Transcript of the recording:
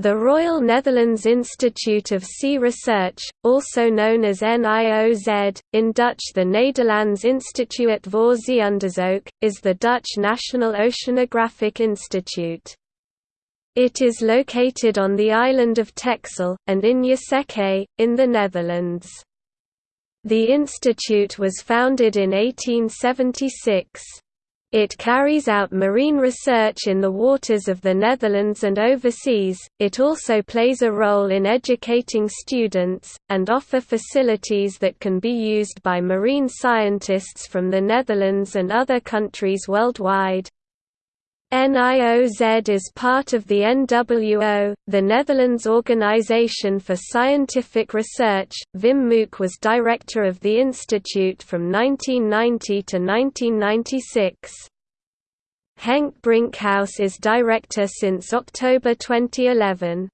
The Royal Netherlands Institute of Sea Research, also known as NIOZ, in Dutch the Nederlands Instituut voor Zeeonderzoek, is the Dutch National Oceanographic Institute. It is located on the island of Texel, and in Yerseke, in the Netherlands. The institute was founded in 1876. It carries out marine research in the waters of the Netherlands and overseas. It also plays a role in educating students, and offer facilities that can be used by marine scientists from the Netherlands and other countries worldwide. NIOZ is part of the NWO, the Netherlands Organization for Scientific Research. Wim Mook was director of the institute from 1990 to 1996. Henk Brinkhuis is director since October 2011.